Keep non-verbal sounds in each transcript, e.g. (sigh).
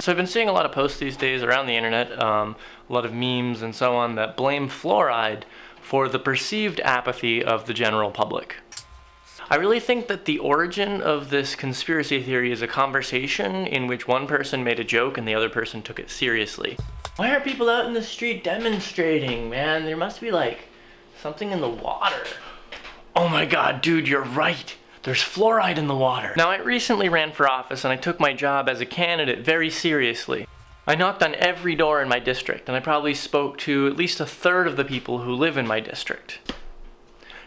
So I've been seeing a lot of posts these days around the internet, um, a lot of memes and so on that blame fluoride for the perceived apathy of the general public. I really think that the origin of this conspiracy theory is a conversation in which one person made a joke and the other person took it seriously. Why are people out in the street demonstrating, man? There must be like something in the water. Oh my god, dude, you're right. There's fluoride in the water. Now, I recently ran for office and I took my job as a candidate very seriously. I knocked on every door in my district and I probably spoke to at least a third of the people who live in my district.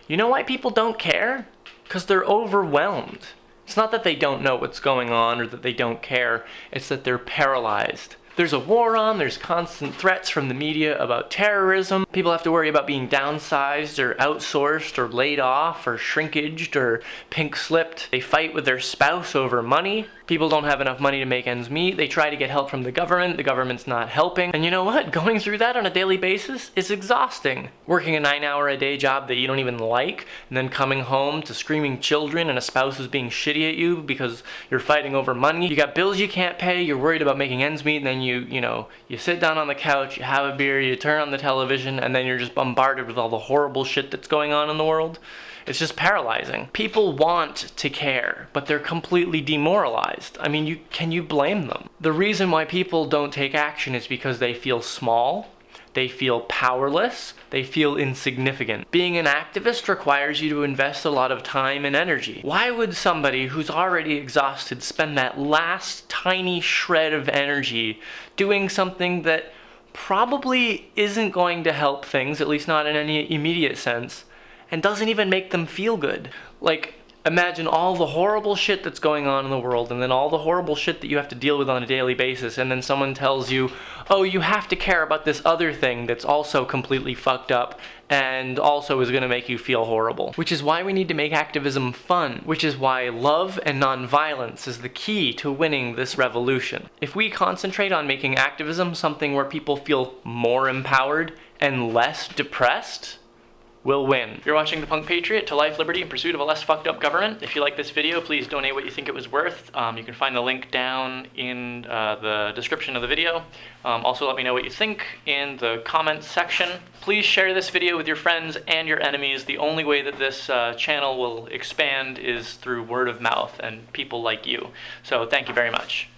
You know why people don't care? Because they're overwhelmed. It's not that they don't know what's going on or that they don't care, it's that they're paralyzed. There's a war on, there's constant threats from the media about terrorism. People have to worry about being downsized or outsourced or laid off or shrinkaged or pink slipped. They fight with their spouse over money. People don't have enough money to make ends meet. They try to get help from the government. The government's not helping. And you know what? (laughs) Going through that on a daily basis is exhausting. Working a nine hour a day job that you don't even like, and then coming home to screaming children and a spouse who's being shitty at you because you're fighting over money. You got bills you can't pay, you're worried about making ends meet, and then you, you you know, you sit down on the couch, you have a beer, you turn on the television, and then you're just bombarded with all the horrible shit that's going on in the world. It's just paralyzing. People want to care, but they're completely demoralized. I mean, you can you blame them? The reason why people don't take action is because they feel small, they feel powerless, they feel insignificant. Being an activist requires you to invest a lot of time and energy. Why would somebody who's already exhausted spend that last tiny shred of energy doing something that probably isn't going to help things, at least not in any immediate sense, and doesn't even make them feel good. Like, imagine all the horrible shit that's going on in the world and then all the horrible shit that you have to deal with on a daily basis and then someone tells you, oh, you have to care about this other thing that's also completely fucked up and also is going to make you feel horrible. Which is why we need to make activism fun, which is why love and nonviolence is the key to winning this revolution. If we concentrate on making activism something where people feel more empowered and less depressed, will win. You're watching The Punk Patriot to life, liberty, in pursuit of a less fucked up government. If you like this video, please donate what you think it was worth. Um, you can find the link down in uh, the description of the video. Um, also, let me know what you think in the comments section. Please share this video with your friends and your enemies. The only way that this uh, channel will expand is through word of mouth and people like you. So thank you very much.